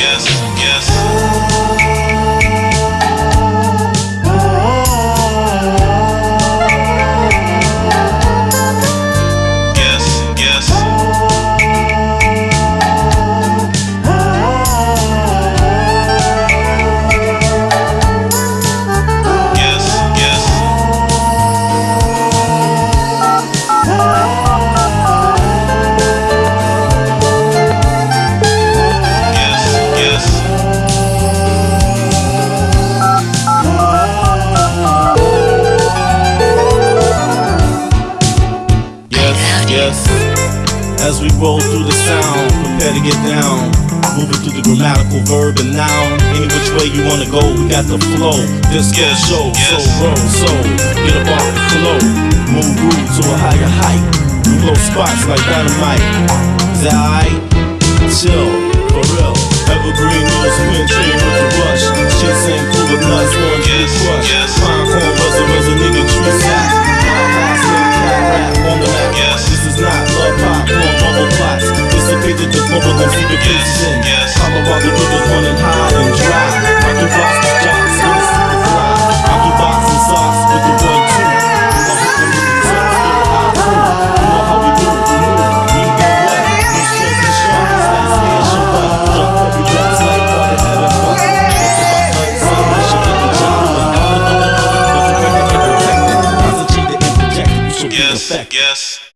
yes, yes. As we roll through the sound. Prepare to get down. Moving through the grammatical verb and noun. Any which way you wanna go, we got the flow. Disco Yes, show, yes. so roll, so get up off the flow. Move groove to a higher height. We blow spots like dynamite. Is that alright? Chill, for real. Evergreen news, queen Dissipate the see the rivers running high and dry. Rocky blocks with jocks with a super fly. Rocky box and socks with the one two. The the the yes.